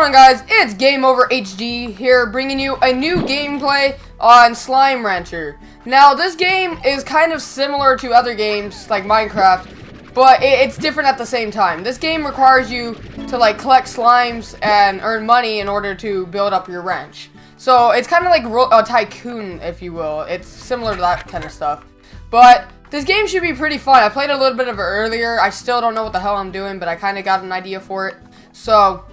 going on guys? It's Game Over HD here bringing you a new gameplay on Slime Rancher. Now this game is kind of similar to other games like Minecraft, but it's different at the same time. This game requires you to like collect slimes and earn money in order to build up your ranch. So it's kind of like a tycoon if you will. It's similar to that kind of stuff. But this game should be pretty fun. I played a little bit of it earlier. I still don't know what the hell I'm doing, but I kind of got an idea for it. So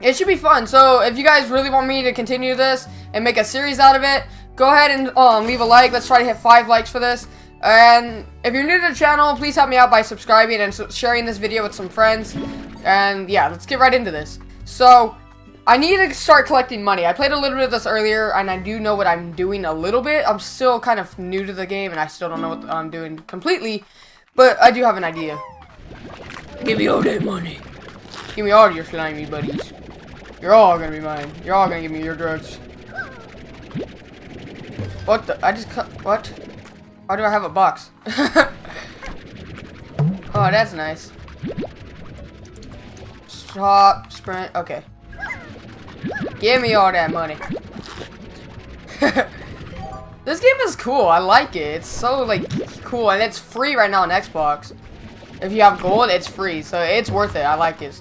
it should be fun. So if you guys really want me to continue this and make a series out of it, go ahead and um, leave a like. Let's try to hit five likes for this. And if you're new to the channel, please help me out by subscribing and sharing this video with some friends. And yeah, let's get right into this. So, I need to start collecting money. I played a little bit of this earlier, and I do know what I'm doing a little bit. I'm still kind of new to the game, and I still don't know what I'm doing completely. But I do have an idea. Give me all that money. Give me all your slimy buddies. You're all gonna be mine. You're all gonna give me your drugs. What the? I just. What? Why do I have a box? oh, that's nice. Stop, sprint. Okay. Give me all that money. this game is cool. I like it. It's so, like, cool. And it's free right now on Xbox. If you have gold, it's free. So it's worth it. I like it.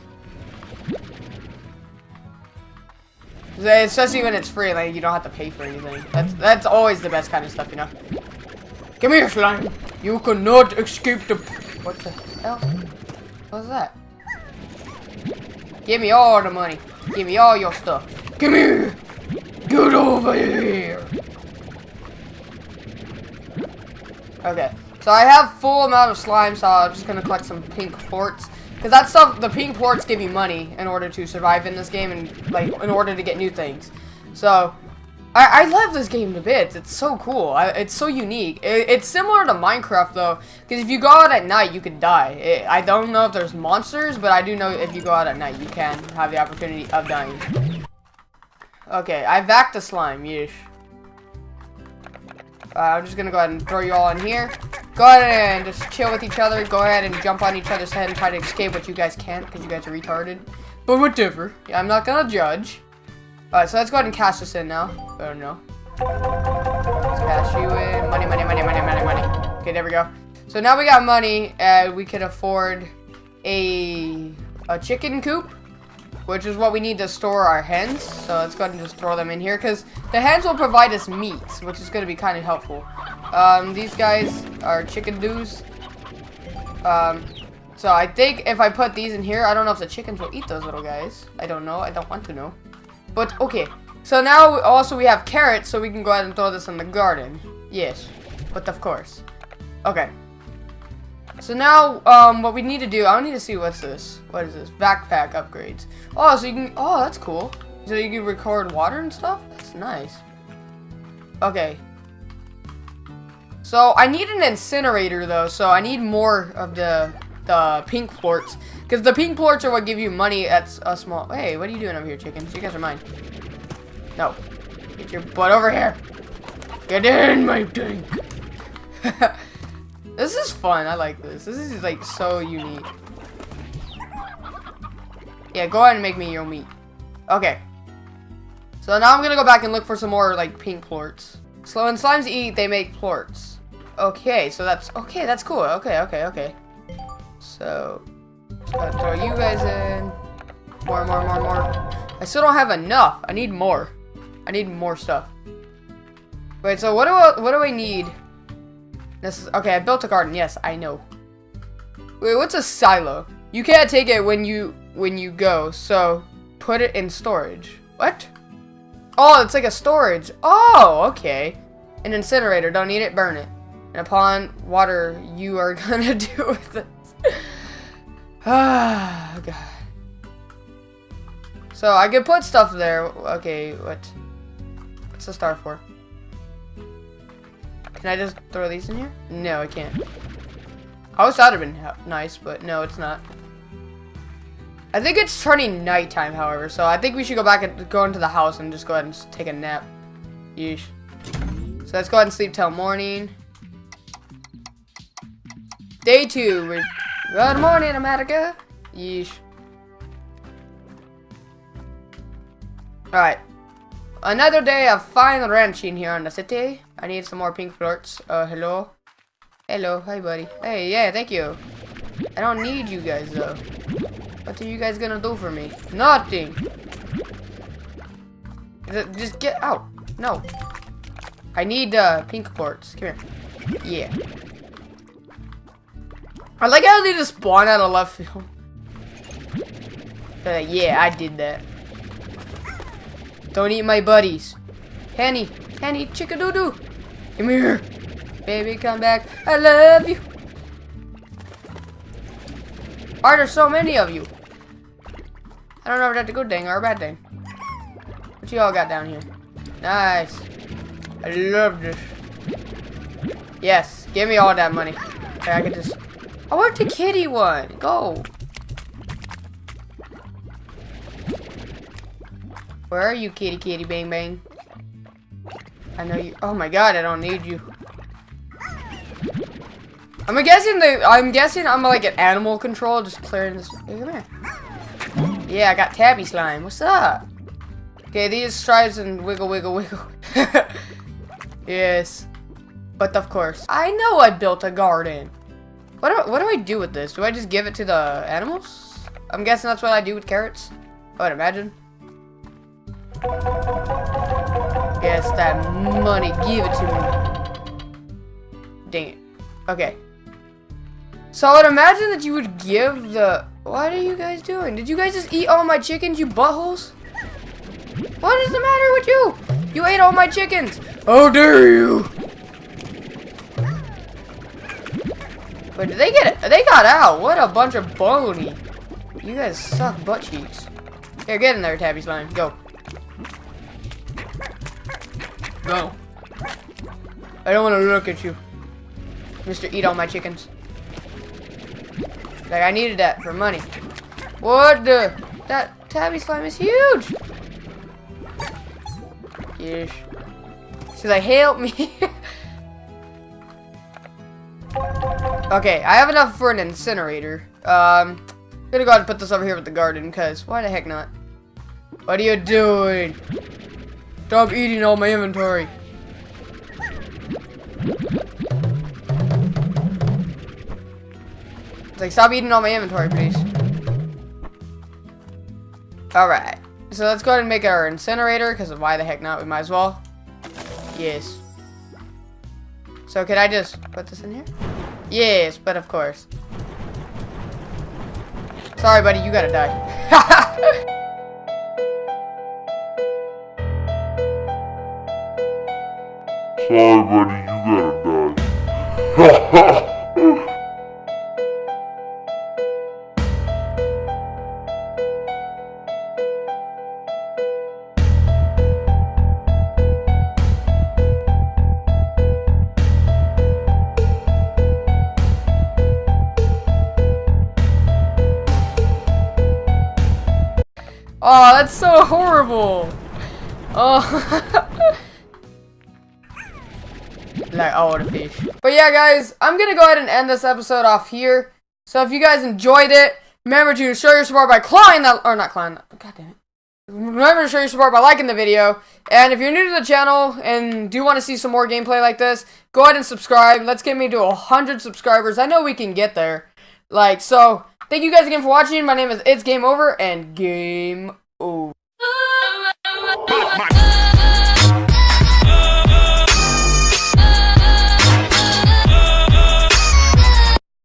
Especially when it's free, like you don't have to pay for anything. That's that's always the best kind of stuff, you know. Come here, slime. You cannot escape the. What the hell? What's that? Give me all the money. Give me all your stuff. Come here. Get over here. Okay. So I have full amount of slime, so I'm just gonna collect some pink plorts. Because that stuff, the pink plorts give you money in order to survive in this game and, like, in order to get new things. So, I, I love this game to bits. It's so cool. I, it's so unique. It, it's similar to Minecraft, though, because if you go out at night, you could die. It, I don't know if there's monsters, but I do know if you go out at night, you can have the opportunity of dying. Okay, I backed the slime, yeesh. Uh, I'm just gonna go ahead and throw you all in here. Go ahead and just chill with each other. Go ahead and jump on each other's head and try to escape what you guys can't because you guys are retarded. But whatever. Yeah, I'm not gonna judge. Alright, so let's go ahead and cast this in now. Oh no. Let's cast you in. Money, money, money, money, money, money. Okay, there we go. So now we got money and we can afford a a chicken coop which is what we need to store our hens. So let's go ahead and just throw them in here, because the hens will provide us meat, which is going to be kind of helpful. Um, these guys are chickadoos. Um, so I think if I put these in here, I don't know if the chickens will eat those little guys. I don't know. I don't want to know. But, okay. So now, also, we have carrots, so we can go ahead and throw this in the garden. Yes. But, of course. Okay. So now, um, what we need to do, I need to see what's this. What is this? Backpack upgrades. Oh, so you can, oh, that's cool. So you can record water and stuff? That's nice. Okay. So I need an incinerator though, so I need more of the the pink plorts. Because the pink plorts are what give you money at a small, hey, what are you doing over here, chickens? You guys are mine. No. Get your butt over here. Get in my tank. This is fun. I like this. This is like so unique. Yeah, go ahead and make me your meat. Okay. So now I'm gonna go back and look for some more like pink plorts. So when slimes eat, they make plorts. Okay, so that's okay. That's cool. Okay, okay, okay. So gotta throw you guys in. More, more, more, more. I still don't have enough. I need more. I need more stuff. Wait, so what do I, what do I need? This is okay. I built a garden. Yes, I know. Wait, what's a silo? You can't take it when you when you go. So put it in storage. What? Oh, it's like a storage. Oh, okay. An incinerator. Don't need it. Burn it. And upon water, you are gonna do with it. Ah, God. So I can put stuff there. Okay, what? What's the star for? Can I just throw these in here? No, I can't. I wish that would have been nice, but no, it's not. I think it's turning nighttime, however, so I think we should go back and go into the house and just go ahead and take a nap. Yeesh. So let's go ahead and sleep till morning. Day two. Good morning, America. Yeesh. Alright. Another day of fine ranching here in the city. I need some more pink plorts. Uh, hello? Hello, hi buddy. Hey, yeah, thank you. I don't need you guys though. What are you guys gonna do for me? Nothing. Just get out. No. I need uh, pink plorts. Come here. Yeah. I like how they just spawn out of left field. Uh, yeah, I did that. Don't eat my buddies. Henny, Henny, chickadoo-doo. Come here. Baby, come back. I love you. Are there so many of you? I don't know if that's a good thing or a bad thing. What you all got down here? Nice. I love this. Yes, give me all that money. Okay, I can just... I want the kitty one. Go. Where are you, kitty kitty bang bang? I know you. Oh my god, I don't need you. I'm guessing the. I'm guessing I'm like an animal control, just clearing this. Hey, come here. Yeah, I got tabby slime. What's up? Okay, these strides and wiggle, wiggle, wiggle. yes, but of course, I know I built a garden. What do, what do I do with this? Do I just give it to the animals? I'm guessing that's what I do with carrots. I would imagine. Guess that money. Give it to me. Dang it. Okay. So I would imagine that you would give the... What are you guys doing? Did you guys just eat all my chickens, you buttholes? What is the matter with you? You ate all my chickens. How dare you? But did they get it? They got out. What a bunch of bony. You guys suck butt cheeks. Here, get in there, Tabby Slime. Go. Go. I don't want to look at you. Mr. Eat all my chickens. Like, I needed that for money. What the? That tabby slime is huge! Yes. She's like, help me. okay, I have enough for an incinerator. Um, I'm gonna go ahead and put this over here with the garden, because why the heck not? What are you doing? Stop eating all my inventory. It's like, stop eating all my inventory, please. Alright. So let's go ahead and make our incinerator, because why the heck not? We might as well. Yes. So can I just put this in here? Yes, but of course. Sorry, buddy, you gotta die. Sorry, buddy, you gotta oh, that's so horrible. Oh. like all the fish. But yeah, guys, I'm gonna go ahead and end this episode off here. So if you guys enjoyed it, remember to show your support by clawing that, or not clawing that, god damn it. Remember to show your support by liking the video. And if you're new to the channel and do want to see some more gameplay like this, go ahead and subscribe. Let's get me to 100 subscribers. I know we can get there. Like, so, thank you guys again for watching. My name is It's Game Over, and Game Over.